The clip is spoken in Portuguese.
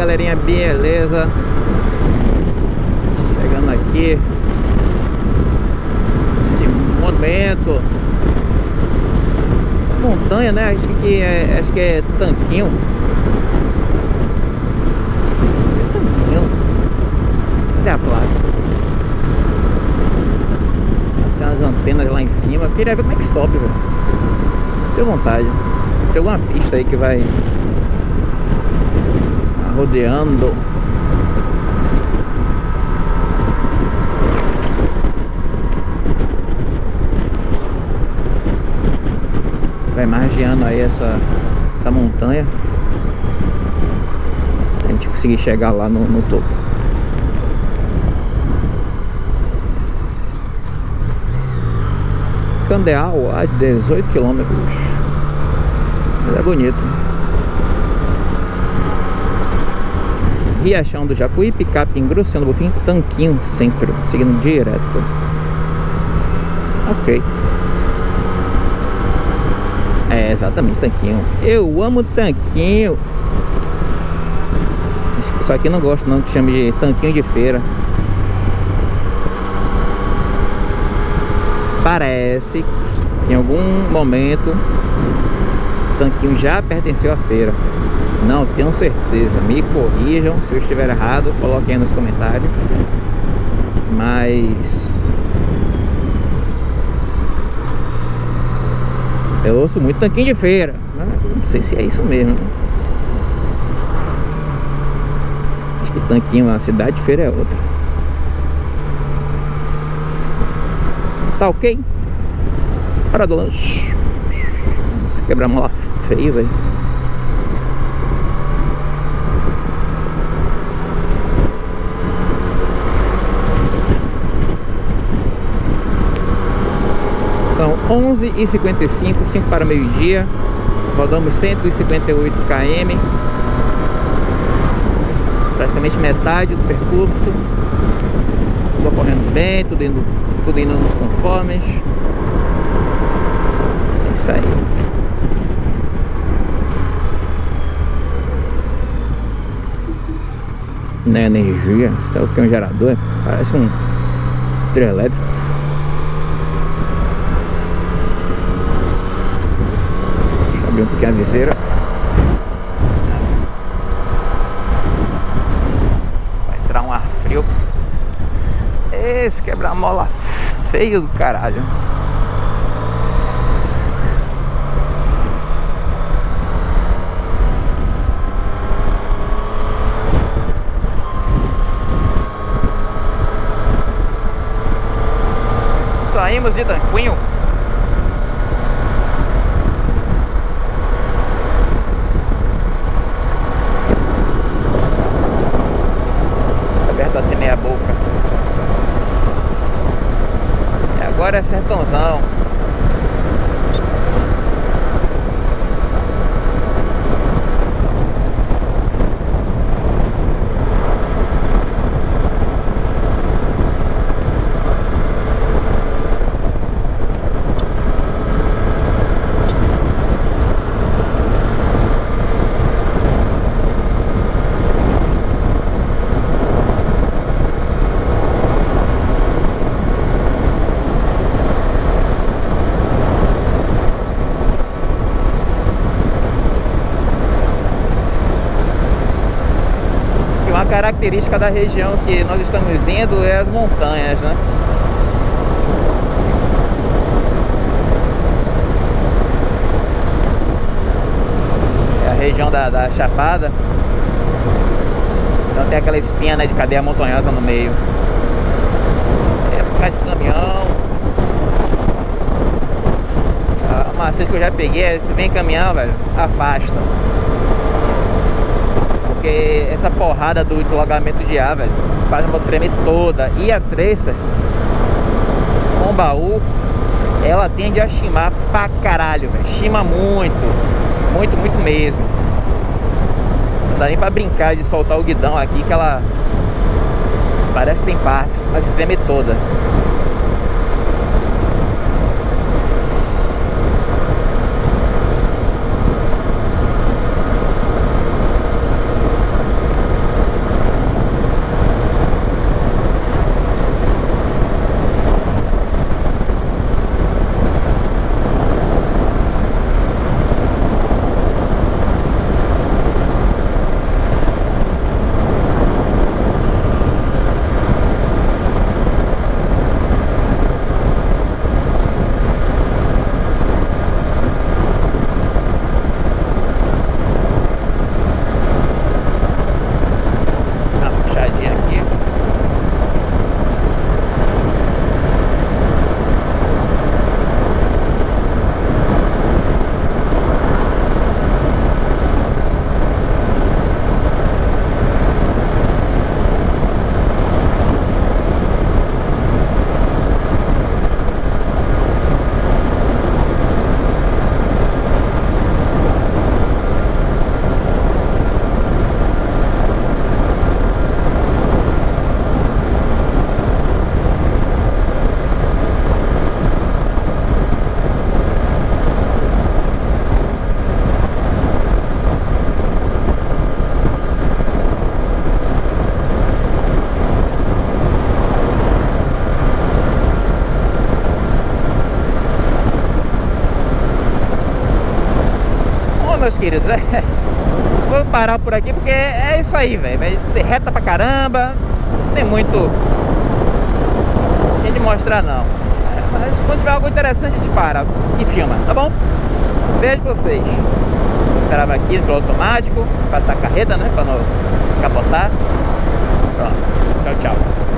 galerinha, beleza? Chegando aqui. Esse monumento Montanha, né? Acho que é, acho que é Tanquinho. É Tanquinho. Cadê a placa? Tem umas antenas lá em cima. Queria ver como é que sobe, velho. Tenho vontade. Tem alguma pista aí que vai rodeando. Vai margeando aí essa, essa montanha? A gente conseguir chegar lá no, no topo. Candeal a 18 quilômetros. É bonito Riachão do Jacuí, Picape Grosseano Bofim, Tanquinho Centro, seguindo direto. Ok. É, exatamente, Tanquinho. Eu amo Tanquinho. Só que não gosto não que chame de Tanquinho de Feira. Parece que em algum momento Tanquinho já pertenceu à feira. Não tenho certeza. Me corrijam se eu estiver errado, coloquem aí nos comentários. Mas eu ouço muito tanquinho de feira. Né? Não sei se é isso mesmo. Acho que tanquinho na cidade de feira é outra. Tá ok? Hora do lanche. Se quebrar mola feio, velho. São 11h55, 5 para meio-dia. Rodamos 158 km. Praticamente metade do percurso. Tudo ocorrendo bem, tudo indo, tudo indo nos conformes. É isso aí. Não é energia, sabe o que é um gerador? Parece um trio elétrico. Abrir um pouquinho a viseira. Vai entrar um ar frio. Esse quebra-mola feio do caralho. Saímos de Tanquinho agora é sertãozão característica da região que nós estamos indo é as montanhas, né? É a região da, da Chapada. Então tem aquela espinha né, de cadeia montanhosa no meio. É por causa de caminhão. A macete que eu já peguei é se vem caminhão, velho, afasta. Porque essa porrada do deslocamento de ar, velho, faz a moto tremer toda. E a Tracer, com baú, ela tende a chimar pra caralho, velho. Chima muito. Muito, muito mesmo. Não dá nem pra brincar de soltar o guidão aqui, que ela parece que tem partes, mas treme toda. Meus queridos, é... Vou parar por aqui porque é isso aí, velho. Reta pra caramba. Não tem muito... Tem de mostrar, não. É, mas quando tiver algo interessante, a gente para e filma, tá bom? Pra vocês. Grava aqui no automático. Passar a carreta, né? Pra não capotar. Pronto. Tchau, tchau.